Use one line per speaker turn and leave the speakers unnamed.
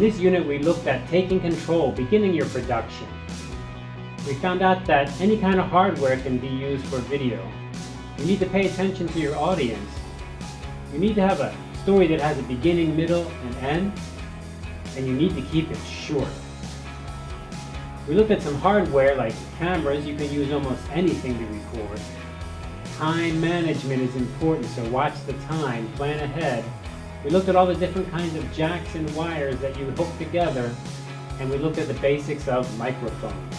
this unit we looked at taking control, beginning your production. We found out that any kind of hardware can be used for video. You need to pay attention to your audience. You need to have a story that has a beginning, middle, and end, and you need to keep it short. We looked at some hardware like cameras, you can use almost anything to record. Time management is important, so watch the time, plan ahead. We looked at all the different kinds of jacks and wires that you hook together, and we looked at the basics of microphones.